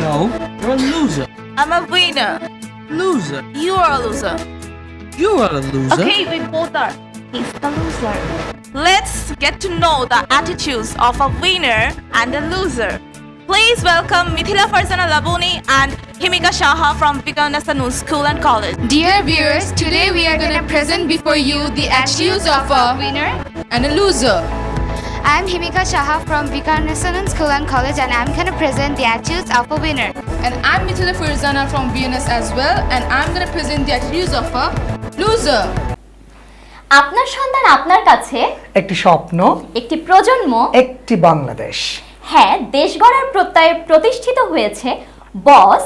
No, you're a loser. I'm a winner. Loser. You are a loser. You are a loser. Okay, we both are. He's the loser. Let's get to know the attitudes of a winner and a loser. Please welcome Mithila Farzana Labuni and Himika Shaha from Viqarunnisa Noon School and College. Dear viewers, today we are going to present before you the attitudes of a winner. and a loser. I'm Himika Shaha from Vikarnasanan School and College and I'm going to present the attitudes of a winner. And I'm Mithila Farzana from VNS as well, and I'm going to present the attributes of a loser. আপনার সন্তান আপনার কাছে একটি স্বপ্ন একটি প্রজন্ম একটি বাংলাদেশ হ্যাঁ দেশ গড়ার প্রত্যয়ে প্রতিষ্ঠিত হয়েছে boss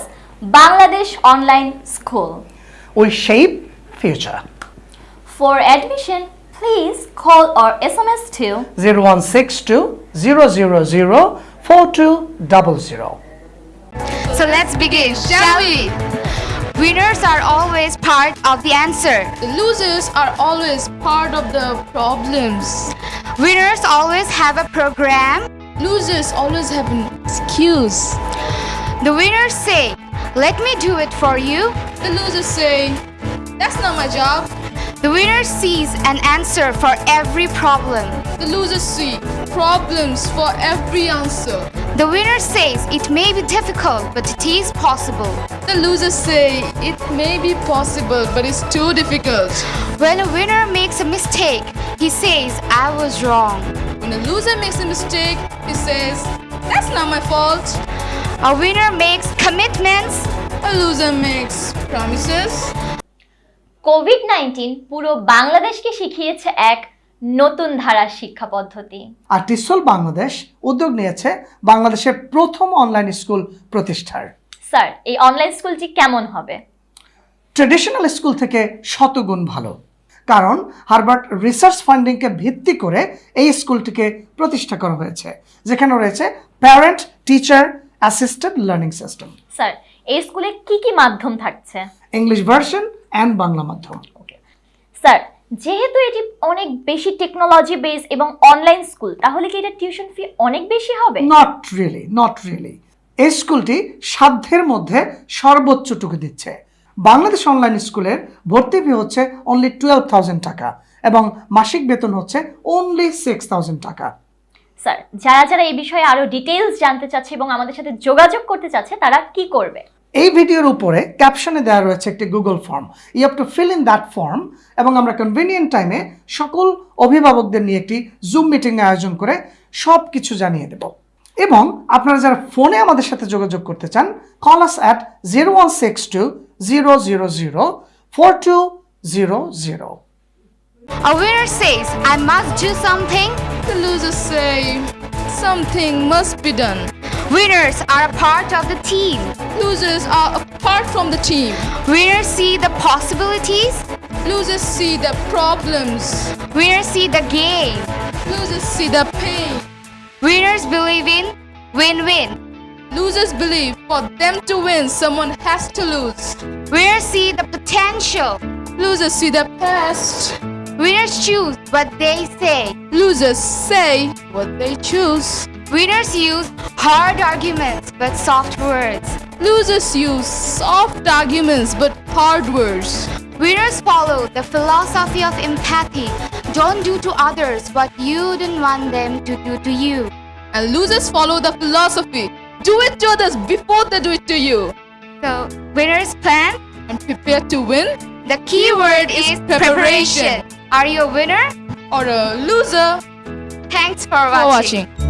Bangladesh online school we shape future for admission Please call or SMS to 0162 000 4200. So let's begin, shall we? Winners are always part of the answer. The losers are always part of the problems. Winners always have a program. Losers always have an excuse. The winners say, let me do it for you. The losers say, that's not my job. The winner sees an answer for every problem. The losers see problems for every answer. The winner says it may be difficult, but it is possible. The losers say it may be possible, but it's too difficult. When a winner makes a mistake, he says, I was wrong. When a loser makes a mistake, he says, That's not my fault. A winner makes commitments. A loser makes promises. COVID nineteen পুরো বাংলাদেশকে শিখিয়েছে এক নতুন ধারার শিক্ষা পদ্ধতি। আর টিসল বাংলাদেশ উদ্যোগ নিয়েছে বাংলাদেশের প্রথম অনলাইন স্কুল প্রতিষ্ঠার। স্যার এই অনলাইন স্কুলটি কেমন হবে? ট্রেডিশনাল স্কুল থেকে শতগুণ ভালো। কারণ হারবার্ট রিসার্চ ফান্ডিংকে ভিত্তি করে এই স্কুলটিকে প্রতিষ্ঠা করা হয়েছে যেখানে রয়েছে parent teacher assisted learning system sir এই স্কুলে কি কি মাধ্যম থাকছে? ইংলিশ ভার্সন অ্যান্ড বাংলা মাধ্যম। স্যার যেহেতু এটি অনেক বেশি টেকনোলজি বেস এবং অনলাইন স্কুল তাহলে কি এটা টিউশন ফি অনেক বেশি হবে? নট রিয়েলি নট রিয়েলি এই স্কুলটি সাধ্যের মধ্যে সর্বোচ্চটুকু দিচ্ছে। বাংলাদেশ অনলাইন স্কুলের ভর্তি ফি হচ্ছে অনলি টুয়েলভ থাউজেন্ড টাকা এবং মাসিক বেতন হচ্ছে অনলি সিক্স থাউজেন্ড টাকা। স্যার যারা যারা এই বিষয়ে আরও ডিটেলস জানতে চাচ্ছে এবং আমাদের সাথে যোগাযোগ করতে চাচ্ছে তারা কি করবে? এই ভিডিওর উপরে ক্যাপশনে দেওয়া রয়েছে একটি Google form you have to fill in that form এবং আমরা কনভিনিয়েন্ট টাইমে সকল অভিভাবকদের নিয়ে একটি জুম মিটিং আয়োজন করে সব কিছু জানিয়ে দেব এবং আপনারা যারা ফোনে আমাদের সাথে যোগাযোগ করতে চান call us at zero one six two zero zero zero four two zero zero A winner says, I must do something. The losers say something must be done. Winners are a part of the team. Losers are apart from the team. Winners see the possibilities. Losers see the problems. Winners see the game. Losers see the pain. Winners believe in win-win. Losers believe for them to win, someone has to lose. Winners see the potential. Losers see the past. Winners choose what they say. Losers say what they choose. Winners use hard arguments but soft words. Losers use soft arguments but hard words. Winners follow the philosophy of empathy. Don't do to others what you don't want them to do to you. And losers follow the philosophy do it to others before they do it to you. So, winners plan. And prepare to win The key word is preparation. Are you a winner? or a loser Thanks for for watching. watching.